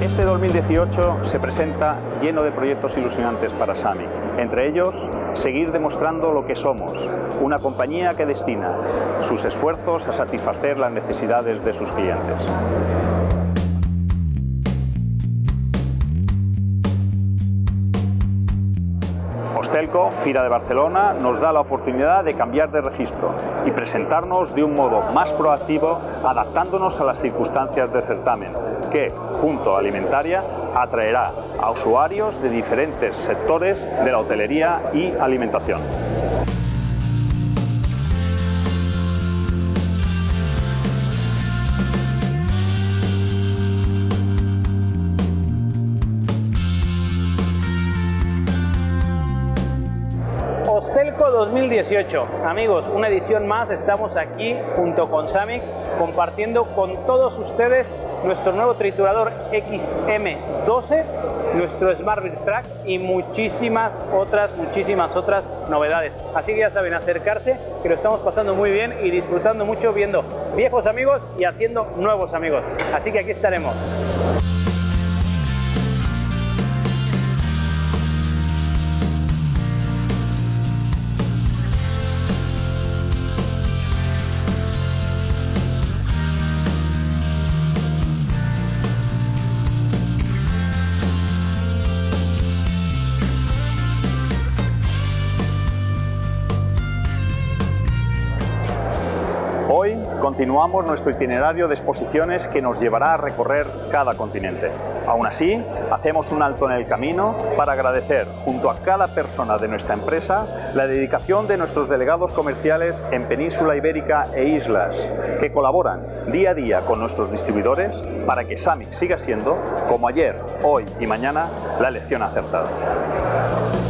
Este 2018 se presenta lleno de proyectos ilusionantes para SAMIC. Entre ellos, seguir demostrando lo que somos, una compañía que destina sus esfuerzos a satisfacer las necesidades de sus clientes. Hostelco, Fira de Barcelona, nos da la oportunidad de cambiar de registro y presentarnos de un modo más proactivo, adaptándonos a las circunstancias del certamen, que, junto a Alimentaria, atraerá a usuarios de diferentes sectores de la hotelería y alimentación. Hostelco 2018. Amigos, una edición más, estamos aquí junto con Samic compartiendo con todos ustedes nuestro nuevo triturador XM12, nuestro Smart Track y muchísimas otras, muchísimas otras novedades. Así que ya saben, acercarse, que lo estamos pasando muy bien y disfrutando mucho viendo viejos amigos y haciendo nuevos amigos. Así que aquí estaremos. Continuamos nuestro itinerario de exposiciones que nos llevará a recorrer cada continente. Aún así, hacemos un alto en el camino para agradecer junto a cada persona de nuestra empresa la dedicación de nuestros delegados comerciales en Península Ibérica e Islas, que colaboran día a día con nuestros distribuidores para que SAMIC siga siendo, como ayer, hoy y mañana, la elección acertada.